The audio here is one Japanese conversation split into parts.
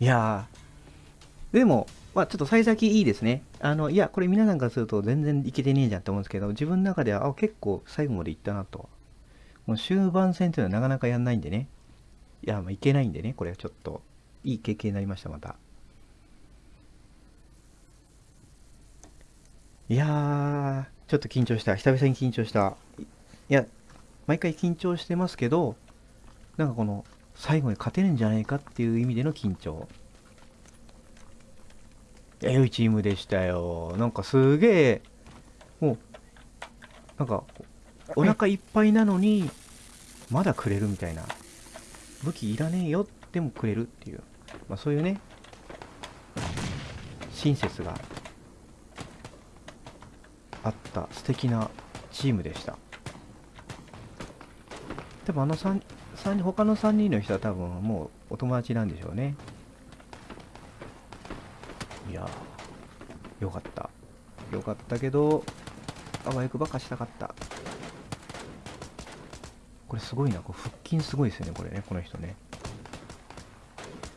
いやー。でもまあちょっと幸先いいですね。あのいやこれ皆さんからすると全然いけてねえじゃんって思うんですけど自分の中ではあ結構最後までいったなと。もう終盤戦っていうのはなかなかやんないんでね。いやまあいけないんでねこれはちょっと。いい経験になりましたまた。いやーちょっと緊張した。久々に緊張した。いや毎回緊張してますけどなんかこの最後に勝てるんじゃないかっていう意味での緊張。いや良いチームでしたよ。なんかすげえもうなんかお腹いっぱいなのにまだくれるみたいな。武器いらねえよでもくれるっていう、まあ、そういうね親切があった素敵なチームでした。多分あの 3, 3人他の3人の人は多分もうお友達なんでしょうね。いやーよかった。よかったけどあわよくばかしたかった。これすごいな。これ腹筋すごいですよねこれね。この人ね。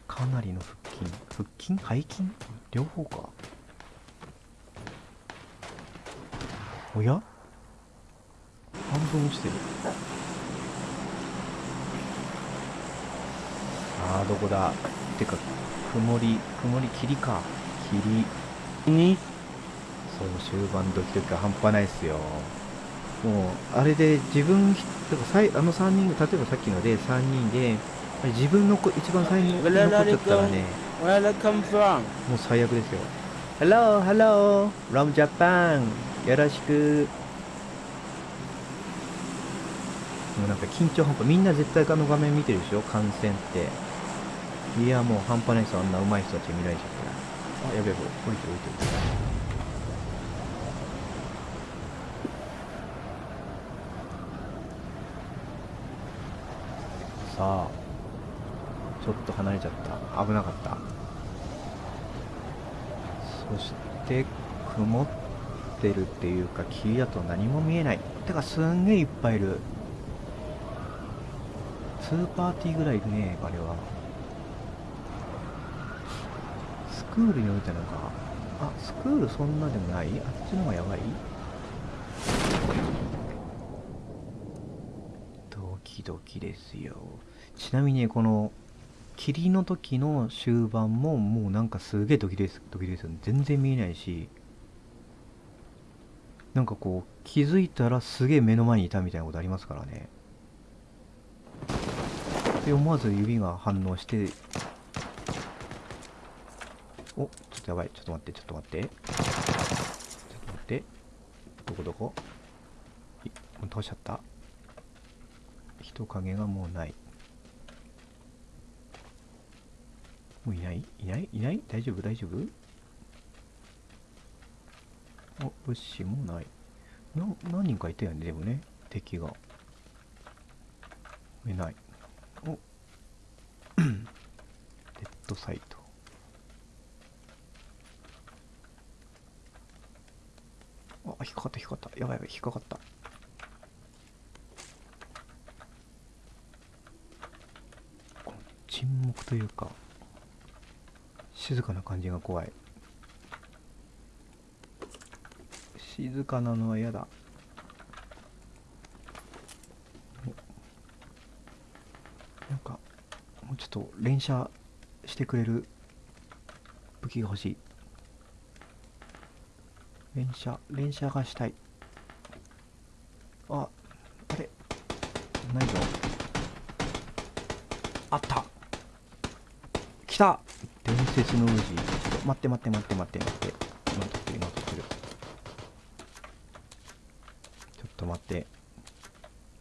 かなりの腹筋。腹筋？背筋？両方か。おや？半分落ちてる。あーどこだ？てか曇り曇り霧か。霧に？そう終盤ドキドキが半端ないっすよ。もうあれで自分だからさいあの3人例えばさっきので3人で自分のこ一番最後に残っちゃったらね Where did it come from? もう最悪ですよ。Hello, hello, from Japan. よろしく。もうなんか緊張半端みんな絶対あの画面見てるでしょ？観戦っていやもう半端ないです。よあんな上手い人たち見られちゃったらあ。やべえ降りて降りて降りてさあちょっと離れちゃった。危なかったそして曇ってるっていうか霧だと何も見えない。てかすんげえいっぱいいる。2パーティーぐらいいるねあれはスクールに置いたのかあスクールそんなでもない？あっちの方がやばい？ドキドキですよ。ちなみにこの霧の時の終盤ももうなんかすげえドキですドキドキですよね全然見えないしなんかこう気づいたらすげえ目の前にいたみたいなことありますからね。で思わず指が反応しておちょっとやばい。ちょっと待ってちょっと待って。ちょっと待って。どこどこ？いもう倒しちゃった。人影がもうない。もういない？いない？いない？大丈夫？大丈夫？お物資もない。な何人かいたよねでもね。敵が。いない。お。デッドサイトあ引っかかった引っかかった。やばいやばい引っかかった。この沈黙というか静かな感じが怖い。静かなのは嫌だ。なんかもうちょっと連射してくれる武器が欲しい。連射連射がしたい。ああれ？ないぞ。あった。来た。伝説のウジちょっと待って待って待って待って待って。今撮ってる今撮ってる。ちょっと待って。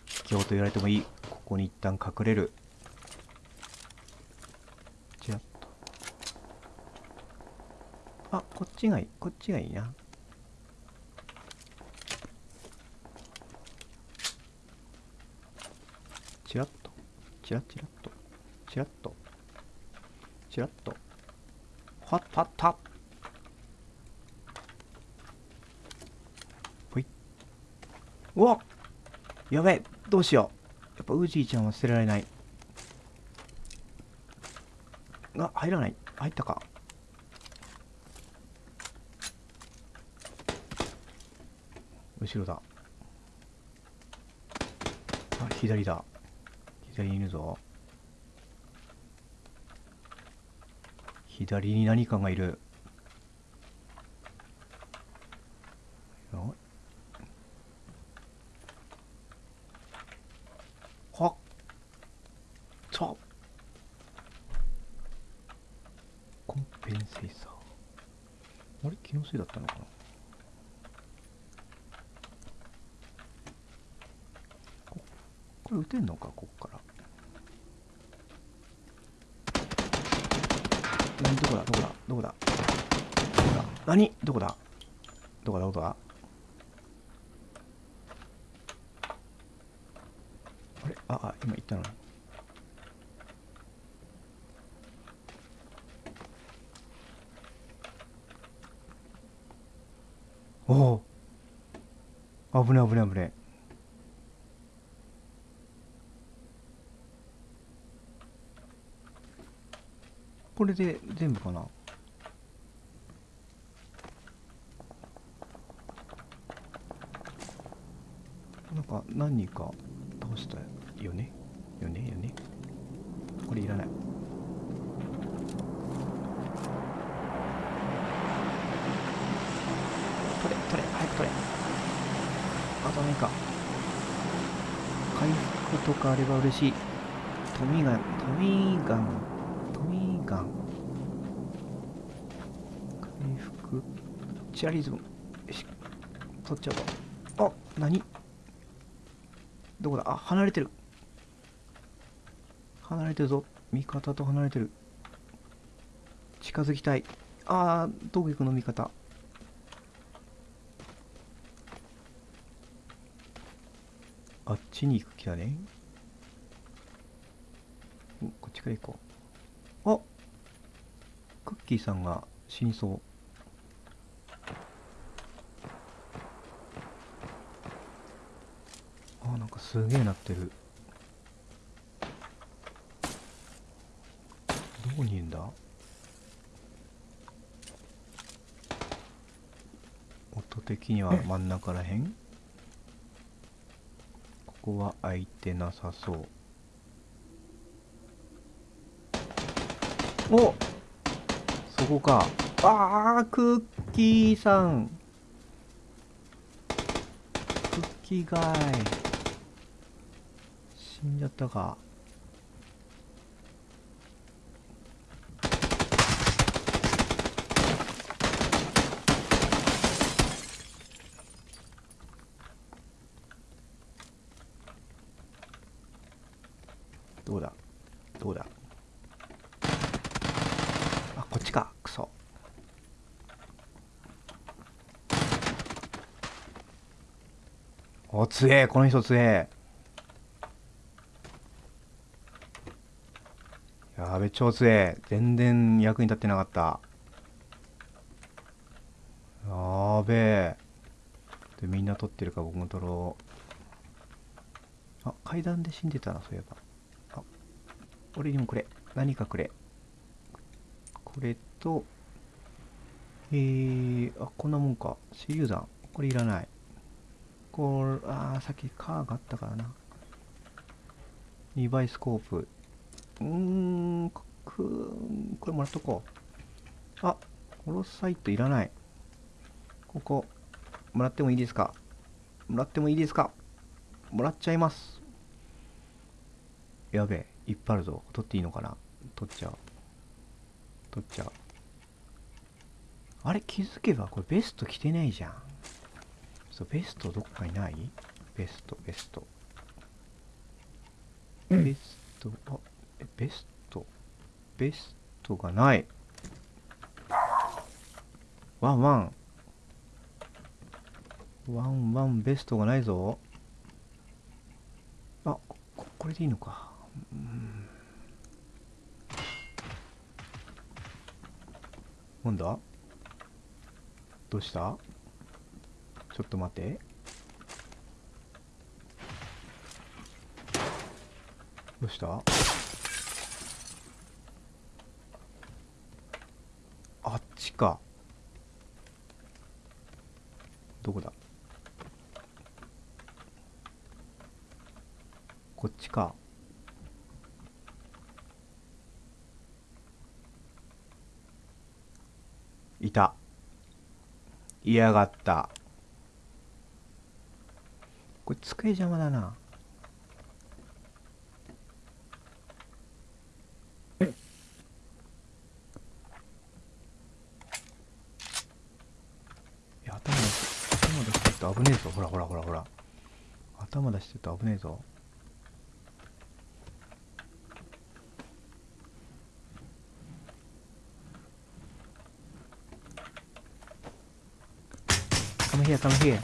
卑怯と言われてもいい。ここに一旦隠れる。ちらっとあこっちがいい。こっちがいいなちらっと。ちらちらっと。ちらっと。ちらっと。はったったほい。うわやべえ。どうしよう。やっぱウージーちゃんは捨てられない。あ入らない。入ったか。後ろだ。あ左だ。左にいるぞ。左に何かがいる。よ。はっ。ちょコンペンセーサーあれ？気のせいだったのかなここれ撃てんのかこっから。何どこだ？どこだ？どこだ？どこだ？何？どこだ？どこだ？どこだ？あれ？ああ今言ったの。おお。危ね危ね危ねこれで全部かな？なんか何人か倒したよね？よね？よね？これいらない。取れ取れ早く取れ。あと何か回復とかあれば嬉しい。トミガントミガンガン回復。チアリズム。よし。取っちゃう。わあ何？どこだ？あ離れてる。離れてるぞ。味方と離れてる。近づきたい。あーどこ行くの？味方。あっちに行く気だね。おこっちから行こう。あっ。クッキーさんが死にそうあなんかすげえなってる。どこにいるんだ？音的には真ん中らへん？ここは空いてなさそう。お！そこか。あークッキーさん。クッキーガイ。死んじゃったかどうだどうだあこっちかクソお強えこの人強え。やべ超強え。全然役に立ってなかった。やべえ。でみんな取ってるか僕も取ろう。あ階段で死んでたなそういえば。あ俺にもくれ。何かくれ。これとえー、あこんなもんか。手榴弾これいらない。これあーさっきカーがあったからな。2倍スコープ。うーんくこれもらっとこう。あホロサイトいらない。ここもらってもいいですか？もらってもいいですか？もらっちゃいます。やべえいっぱいあるぞ。取っていいのかな？取っちゃう。取っちゃう。あれ気づけばこれベスト着てないじゃん。そうベストどっかにない？ベストベスト。ベストあえベスト？ベストがない。ワンワン。ワンワンベストがないぞ。あここれでいいのか。うん。なんだどうした？ちょっと待って。どうした？あっちか。どこだ？こっちか。いた。嫌がった。机邪魔だな。危ねえぞ。ほらほらほらほら。頭出してると危ねえぞ。カムヒアカムヒア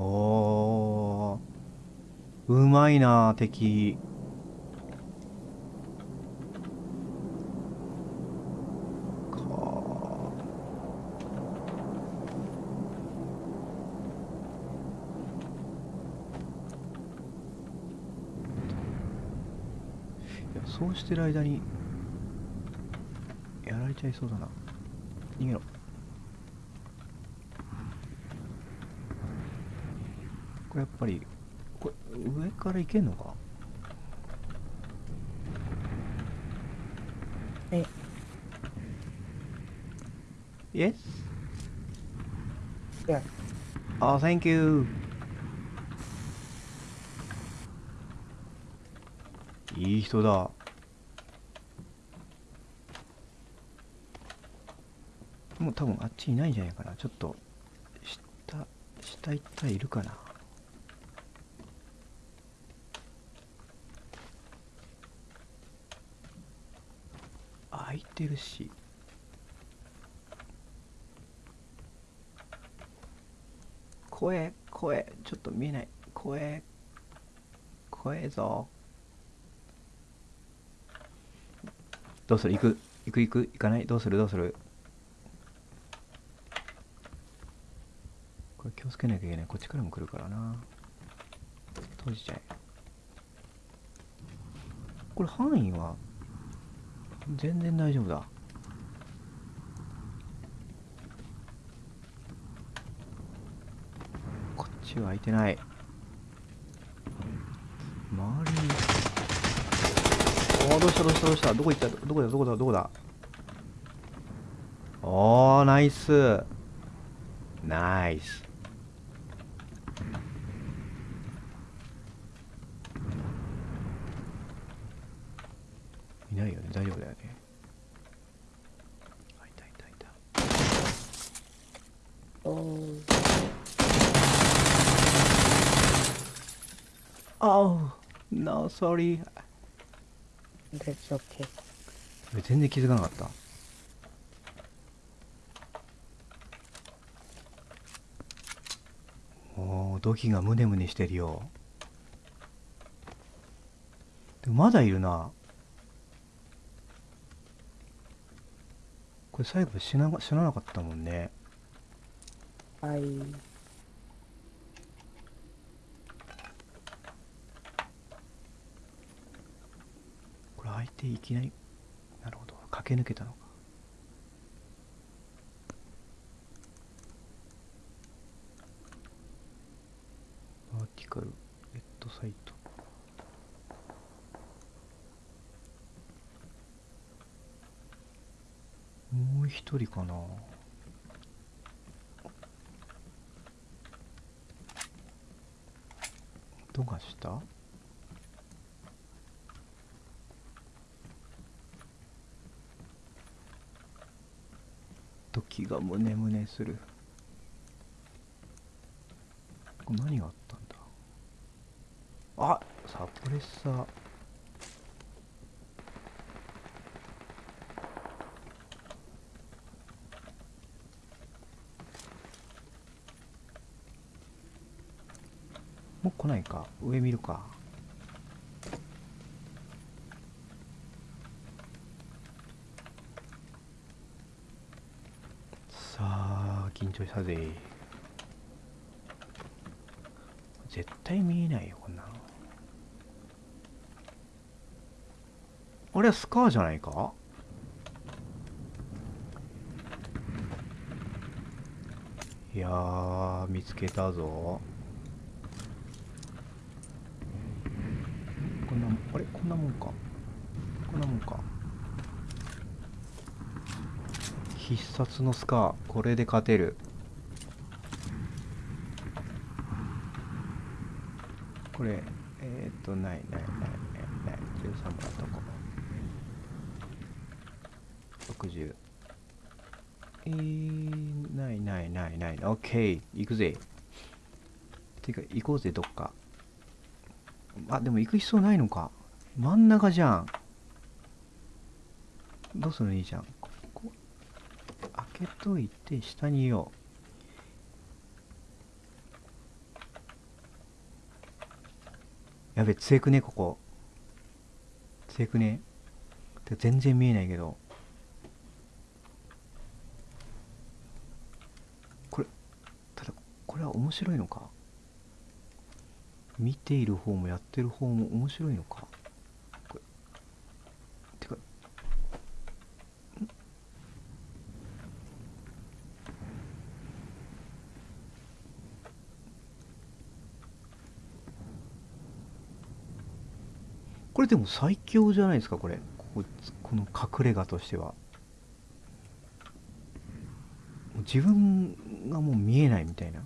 おーうまいな敵。か。そうしてる間にやられちゃいそうだな。逃げろ。これやっぱり上から行けんのか？え Yes? Yeah. Oh, thank you. いい人だ。もう多分あっちいないんじゃないかな。ちょっと、下、下行ったらいるかな。てるし。声声ちょっと見えない。声声ぞ。どうする？行く行く？行く？行かない？どうする？どうする？これ気をつけなきゃいけない。こっちからも来るからな。閉じちゃえ。これ範囲は？全然大丈夫だ。こっちは開いてない。周りに。おおどうしたどうしたどうした？どこ行った？どこだ？どこだ？どこだ？おーナイス。ナイス。いないよね大丈夫だよねあいたいたいたおー Oh, no, sorry. That's okay. 全然気づかなかった。おー、土器がムネムネしてるよ。でもまだいるな。これ最後死な死ななかったもんね。はい。これ相手いきなり、なるほど、駆け抜けたのか。バーティカル、レッドサイト。一人かな。どうかした？時がムネムネする。これ何があったんだ？あサプレッサー。来ないか。上見るか。さあ緊張したぜ。絶対見えないよこんなの。あれはスカーじゃないか？いや見つけたぞこんなもんあれこんなもんか。こんなもんか。必殺のスカーこれで勝てる。これえー、っとないないないないない。13もらっとこ。う60えー、ないないないない。オッケー。行くぜ。てか行こうぜどっか。あでも行く必要ないのか。真ん中じゃん。どうするのいいじゃん。ここ開けといて下にいよう。やべ強くねここ。強くね。て全然見えないけど。これただこれは面白いのか。見ている方もやってる方も面白いのかこれてかんこれでも最強じゃないですかこれ。こここの隠れ家としては。自分がもう見えないみたいな。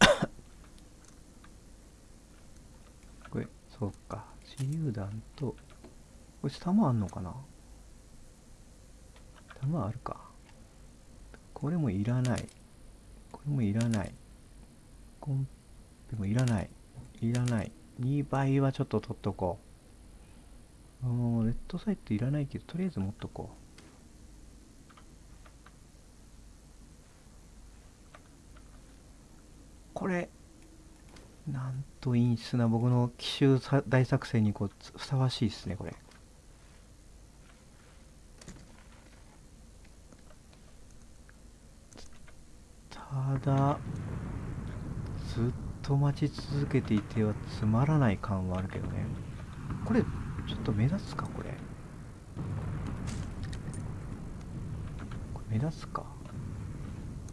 これそうか。手榴弾とこれ弾あんのかな？弾あるか。これもいらない。これもいらない。コンペもいらない。いらない。2倍はちょっと取っとこう。うんレッドサイトいらないけどとりあえず持っとこう。これなんと陰湿な僕の奇襲大作戦にこうふさわしいですねこれ。ただずっと待ち続けていてはつまらない感はあるけどね。これちょっと目立つか？これ。これ目立つか？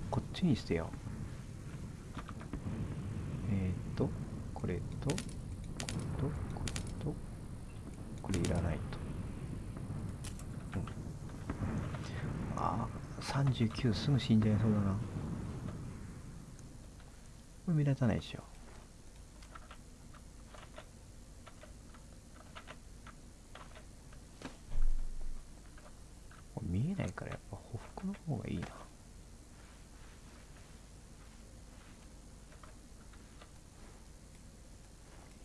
こっちにしてよ。えっ、ー、とこれとこれとこれとこれいらないと、うん、ああ39すぐ死んじゃいそうだな。目立たないでしょ。これ見えないからやっぱ匍匐の方がいいな。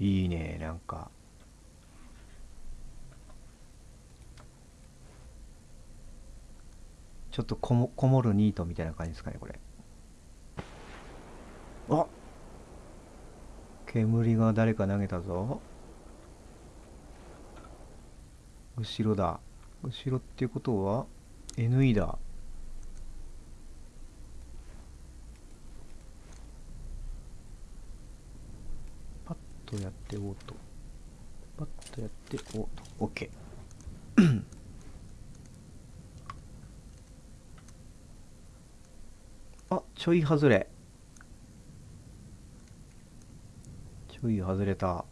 いいねなんか。ちょっとこもこもるニートみたいな感じですかねこれあ煙が誰か投げたぞ。後ろだ。後ろっていうことは NE だ。パッとやっておうと。パッとやっておうと。OK あちょい外れ。ちょい外れた。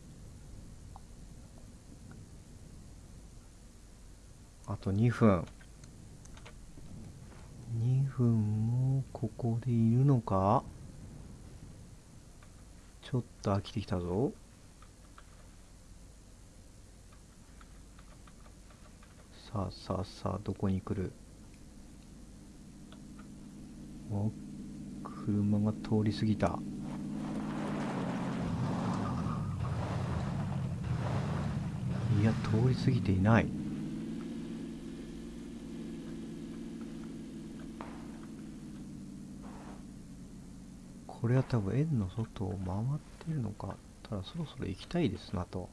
あと2分。2分もここでいるのか？ちょっと飽きてきたぞ。さあさあさあどこに来る？お車が通り過ぎたいや通り過ぎていない。これは多分円の外を回ってるのかただそろそろ行きたいですなと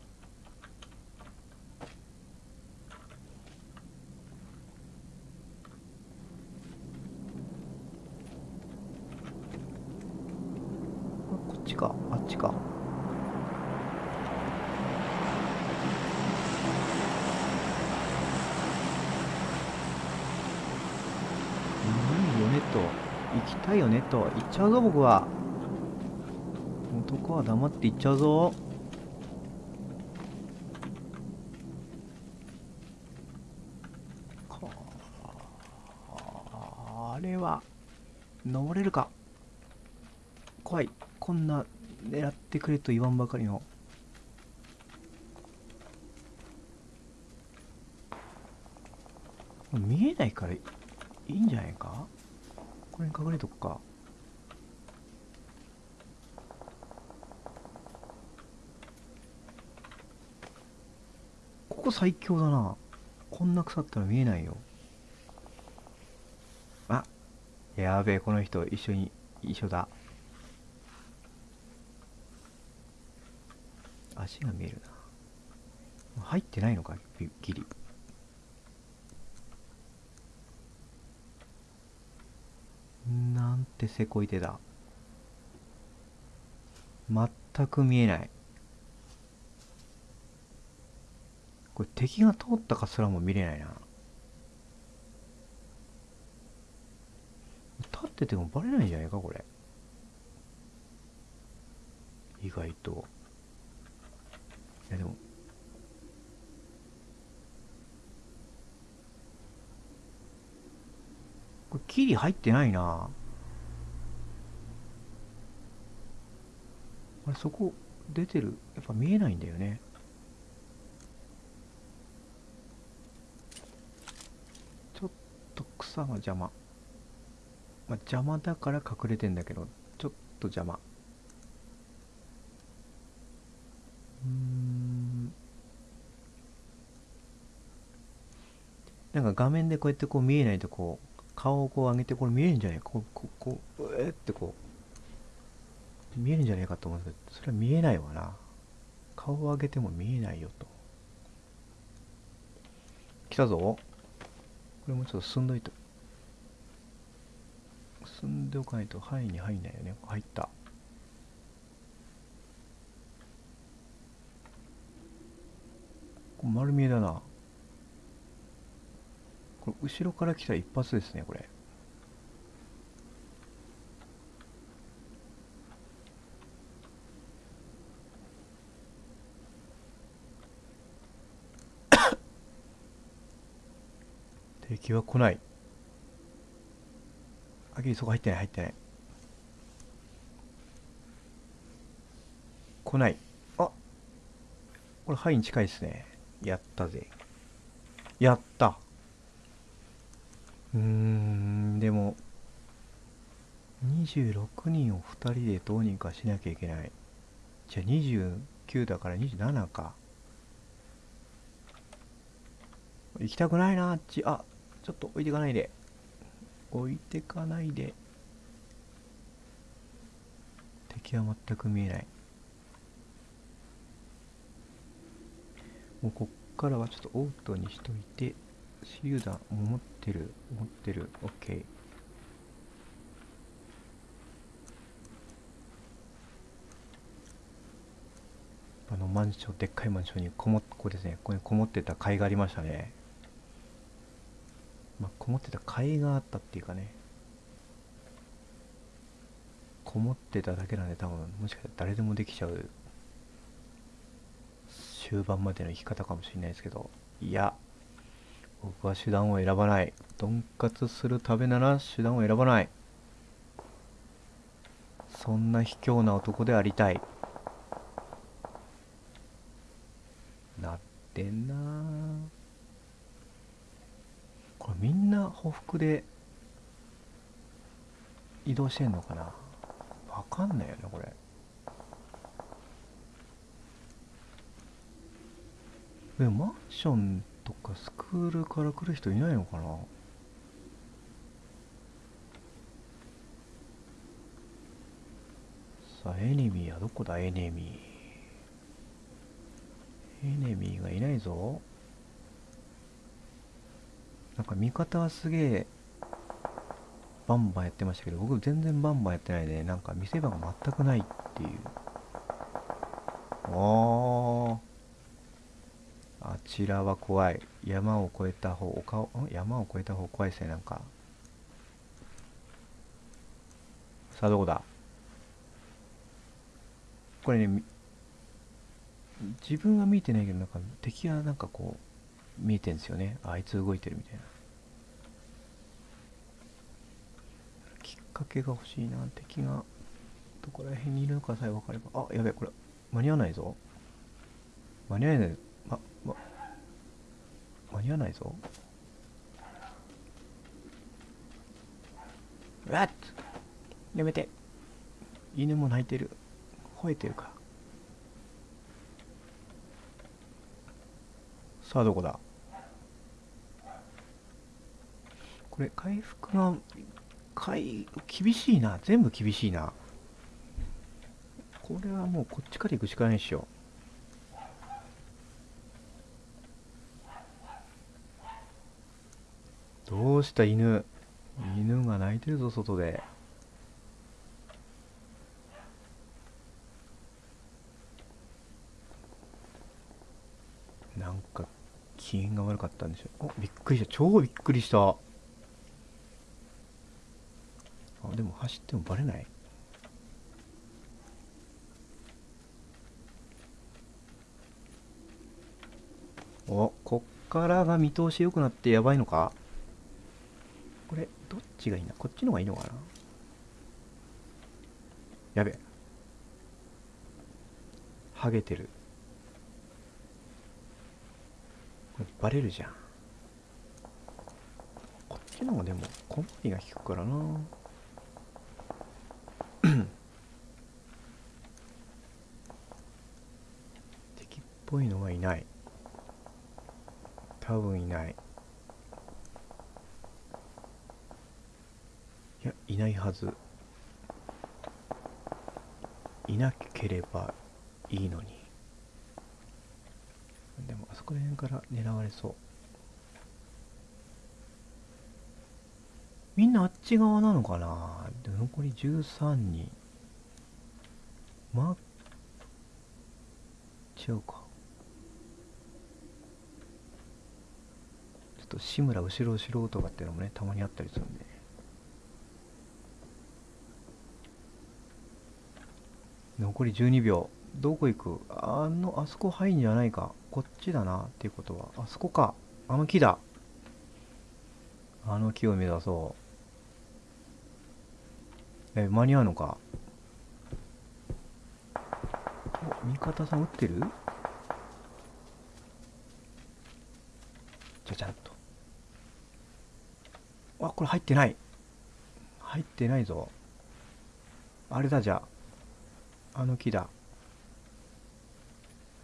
かあっちかいいよねと行きたいよねと行っちゃうぞ僕は。男は黙って行っちゃうぞ。かあれは登れるか。怖い。こんな狙ってくれと言わんばかりの。見えないからいいんじゃないか？これに隠れとくか。ここ最強だな。こんな草ったら見えないよ。あやべえこの人一緒に一緒だ。足が見えるな。入ってないのかギギリ。なんてせこい手だ。全く見えない。これ敵が通ったかすらも見れないな。立っててもバレないんじゃないかこれ。意外と。いやでもこれキリ入ってないな。あれそこ出てる。やっぱ見えないんだよね。ちょっと草が邪魔。まあ邪魔だから隠れてんだけどちょっと邪魔。うん。なんか画面でこうやってこう見えないとこう顔をこう上げてこれ見えるんじゃない？かこうこうこううえってこう。見えるんじゃないかと思うんですけどそれは見えないわな。顔を上げても見えないよと。来たぞ。これもちょっと進んどいて。進んでおかないと範囲に入んないよね。入った。丸見えだな。これ後ろから来たら一発ですねこれ。敵は来ない。あきりそこ入ってない入ってない。来ない。あこれ範囲に近いですね。やったぜ。やった。うんでも26人を2人でどうにかしなきゃいけない。じゃあ29だから27か。行きたくないなあっち。あちょっと置いてかないで。置いてかないで。敵は全く見えない。もうこっからはちょっとオートにしといて。手榴弾持ってる持ってる。OK あのマンションでっかいマンションにこもここですね。ここにこもってた甲斐がありましたね。まあこもってた甲斐があったっていうかね。こもってただけなんで多分もしかしたら誰でもできちゃう終盤までの生き方かもしれないですけど。いや。僕は手段を選ばない。とんかつするためなら手段を選ばない。そんな卑怯な男でありたい。なってんな。これみんな匍匐で移動してんのかな。わかんないよねこれ。でもマンションとかスクールから来る人いないのかな？さあエネミーはどこだ？エネミー。エネミーがいないぞ。なんか味方はすげえバンバンやってましたけど僕全然バンバンやってないでなんか見せ場が全くないっていう。おー。あちらは怖い。山を越えた方丘を山を越えた方怖いですねなんか。さあどこだ？これね自分は見えてないけどなんか敵がなんかこう見えてんですよね。あいつ動いてるみたいな。きっかけが欲しいな。敵がどこら辺にいるのかさえ分かれば。あやべえこれ間に合わないぞ。間に合わないま、ま、間に合わないぞ。うわっやめて。犬も泣いてる。吠えてるか。さあどこだ？これ回復が回厳しいな。全部厳しいな。これはもうこっちから行くしかないっしょ。どうした犬？犬が泣いてるぞ外で。なんか機嫌が悪かったんでしょう。おびっくりした。超びっくりした。あでも走ってもバレない。おこっからが見通し良くなってやばいのか？これどっちがいいな？こっちの方がいいのかな？やべ。ハゲてる。これバレるじゃん。こっちの方がでも小回りが効くからな。敵っぽいのはいない。多分いない。いやいないはず。いなければいいのに。でもあそこら辺から狙われそう。みんなあっち側なのかな？で残り13人。まあ違うか。ちょっと志村後ろ後ろとかっていうのもねたまにあったりするんでね。残り12秒。どこ行く？あのあそこ入んじゃないか。こっちだな。っていうことは。あそこか。あの木だ。あの木を目指そう。え間に合うのか？お味方さん撃ってる？じゃちゃんと。あこれ入ってない。入ってないぞ。あれだじゃあ。あの木だ。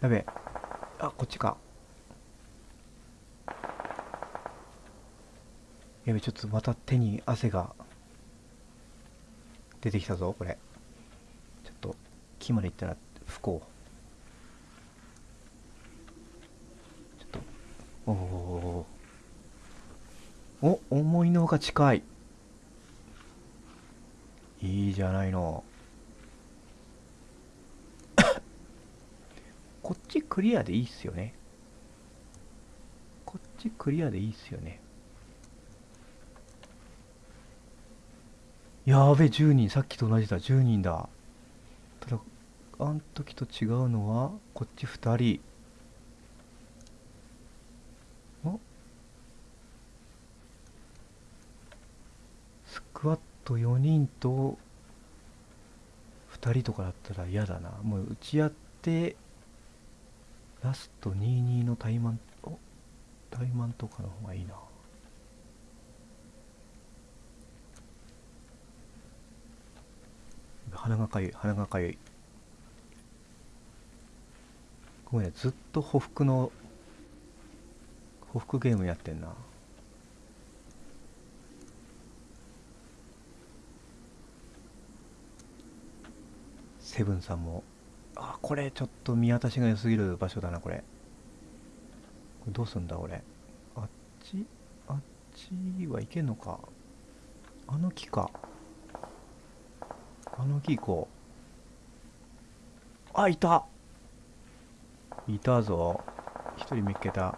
やべえあこっちか。やべちょっとまた手に汗が出てきたぞこれ。ちょっと木まで行ったら不幸ちょっとおおお思いのほか近い。いいじゃないの。こっちクリアでいいっすよね。こっちクリアでいいっすよね。やべ10人さっきと同じだ。10人だ。ただあん時と違うのはこっち2人。お？スクワット4人と2人とかだったら嫌だな。もう打ち合ってラスト22の怠慢お怠慢とかの方がいいな。鼻がかゆい鼻がかゆい。ごめんねずっと匍匐の匍匐ゲームやってんな。セブンさんもあこれちょっと見渡しが良すぎる場所だなこれ。これどうすんだ俺あっち？あっちは行けんのか。あの木か。あの木行こう。あいた。いたぞ。一人見っけた。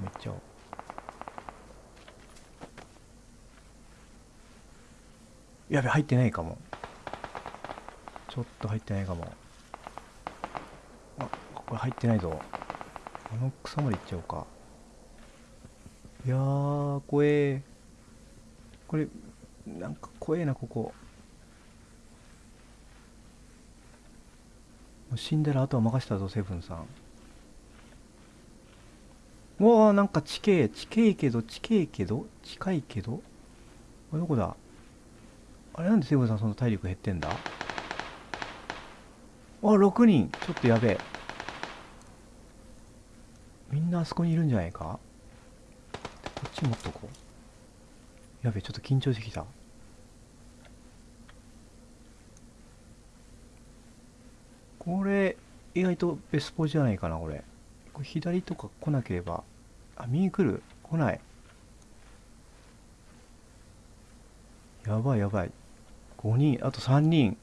めっちゃおう。やべ入ってないかも。ちょっと入ってないかも。あこれ入ってないぞ。あの草まで行っちゃおうか。いやー怖え。これなんか怖えなここ。もう死んだらあとは任せたぞセブンさん。うわーなんか地形地形けど地形けど近いけど。あれどこだ？あれなんでセブンさんそんな体力減ってんだ？あ6人。ちょっとやべえ。みんなあそこにいるんじゃないか？こっち持っとこう。やべえちょっと緊張してきた。これ意外とベスポじゃないかなこれ。これ左とか来なければ。あ右来る？来ない。やばいやばい。5人。あと3人。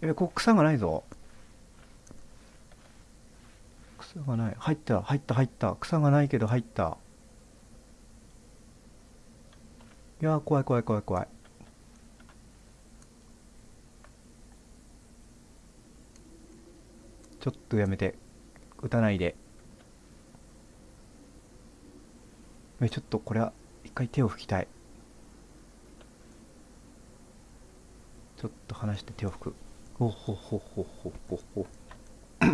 やべここ草がないぞ。草がない。入った入った入った。草がないけど入った。いやー怖い怖い怖い怖い。ちょっとやめて。撃たないで。えちょっとこれは一回手を拭きたい。ちょっと離して手を拭く。ほほほほほほほ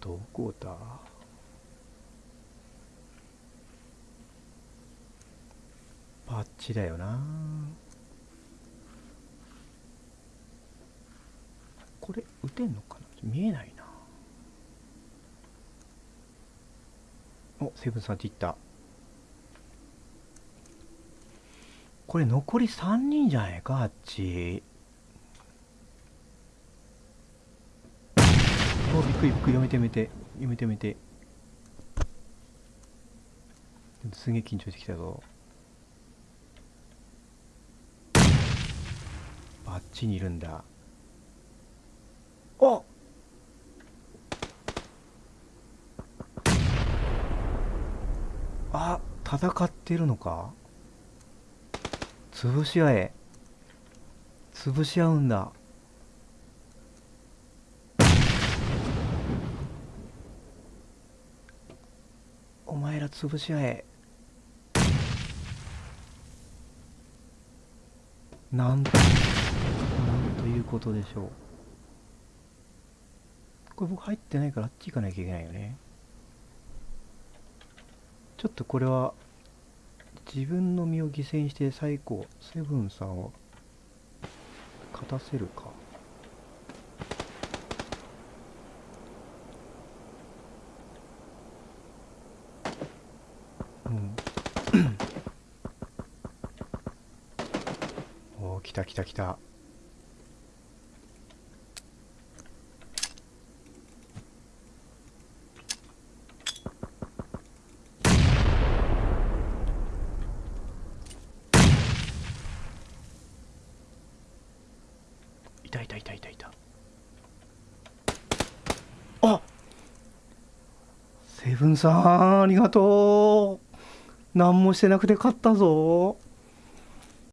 どこだ？バッチだよな。これ撃てんのかな？見えないな。おセブンさんち行った。これ残り3人じゃないかあっち。おびっくりびっくり。やめてやめてやめてやめてすげえ緊張してきたぞ。あっちにいるんだ。ああ戦ってるのか？潰し合え。潰し合うんだ。お前ら潰し合え。なんとなんということでしょう。これ僕入ってないからあっち行かなきゃいけないよね。ちょっとこれは自分の身を犠牲にして最高セブンさんを勝たせるか。うん。おお来た来た来たいたいたいたいたいたあセブンさんありがとう。何もしてなくて勝ったぞ。